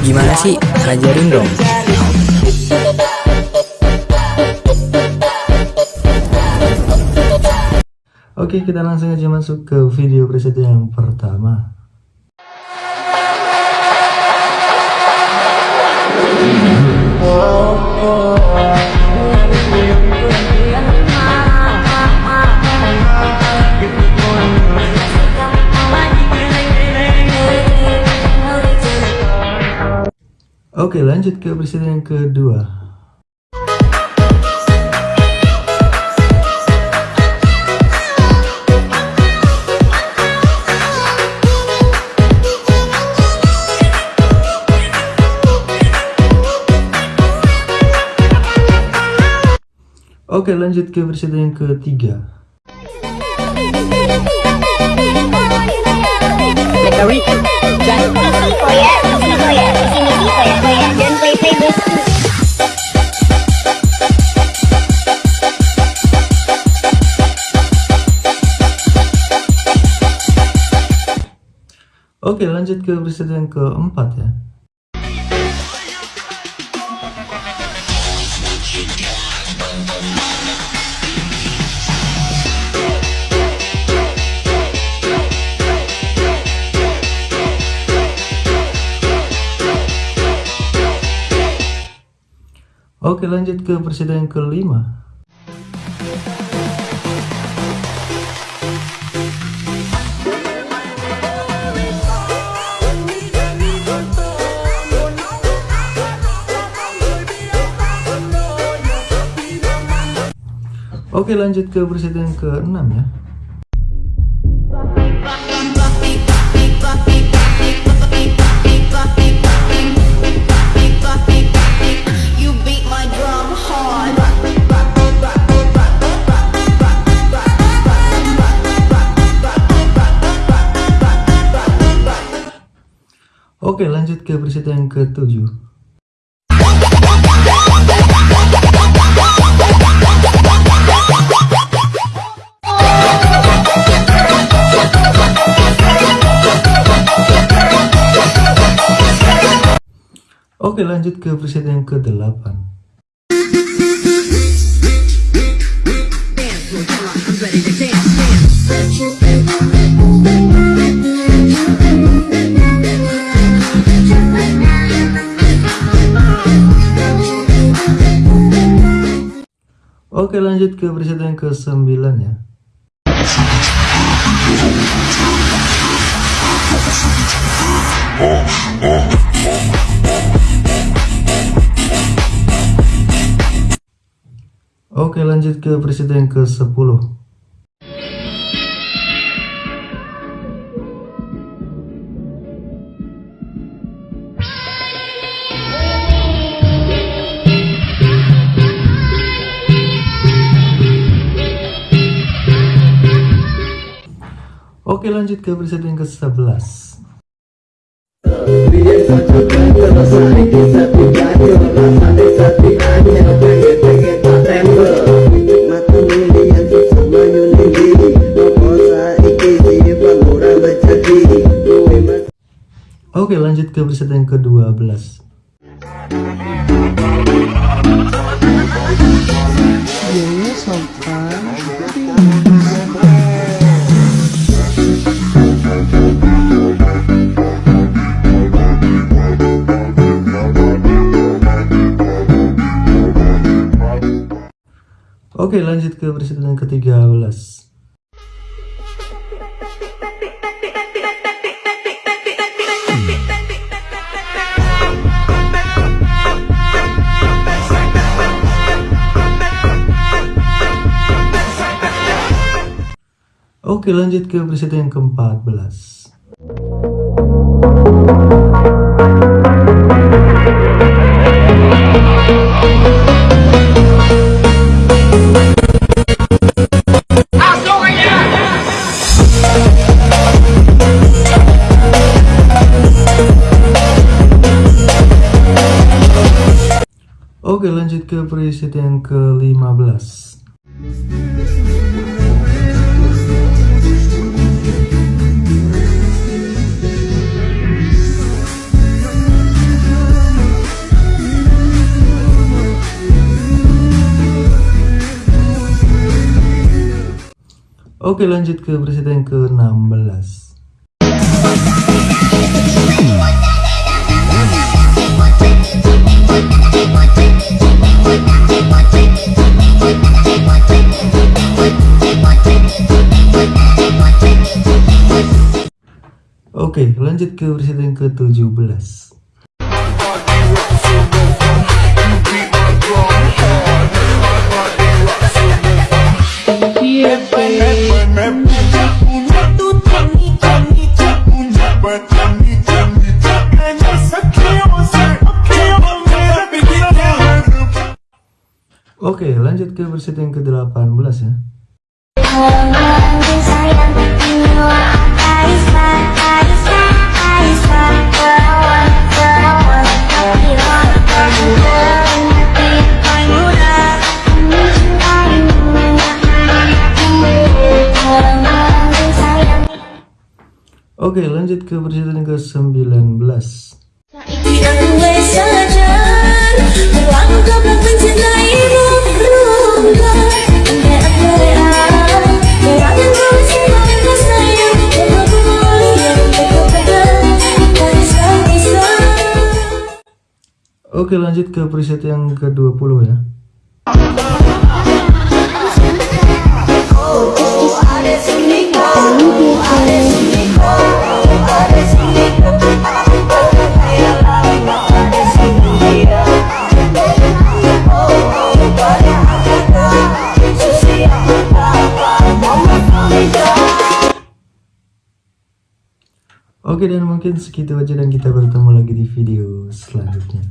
Gimana sih? Ajarin dong. Oke, kita langsung aja masuk ke video preset yang pertama. Oke, lanjut ke presiden yang kedua. Oke lanjut ke presiden yang ketiga lanjut ke presiden keempat ya? Oke lanjut ke presiden kelima Oke lanjut ke presiden ke-6 ya. Oke lanjut ke presiden yang ke-7 Oke lanjut ke preset yang ke-8 Oke lanjut ke preset yang ke-9 ya Oke lanjut ke presiden ke-10 Oke lanjut ke presiden ke-11 Oke lanjut ke preset yang ke-12 Oke lanjut ke preset yang ke-13 Oke lanjut ke preset yang ke-14 Oke lanjut ke preset yang ke-15 Oke lanjut ke yang ke-16 Oke lanjut ke yang ke-17 Oke ke berita yang ke-18 ya Oke lanjut ke berita yang ke-19 Oke lanjut ke preset yang ke-20 ya Oke dan mungkin segitu aja dan kita bertemu lagi di video selanjutnya